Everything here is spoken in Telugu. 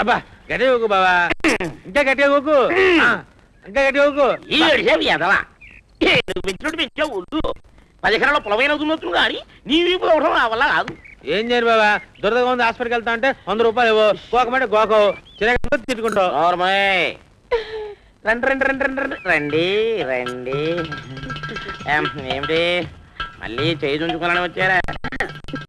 అబ్బా గట్టిగా ఊకు బావా. ఇంకా గట్టిగా ఊకు. ఇంకా గట్టిగా ఊకు. ఈ ఏడిసేపు ఎదవా నువ్వు పెంచినట్టు పెంచావు వద్దు పది ఎకరాల పొలమైన వదులుతున్నావు కానీ నీ వీపు అవడం నా వల్ల కాదు. ఏం చేయను బాబా దురదగా ఉంది హాస్పిటల్కి వెళ్తా అంటే వంద రూపాయలు ఇవ్వు. గోకమంటే గోకవు చిన్న తిట్టుకుంటావు. రండి రండి రండి రండి రండి. రండి రండి. ఏం, ఏమిటి? మళ్ళీ చేయి చుంచుకోవాలని వచ్చారా?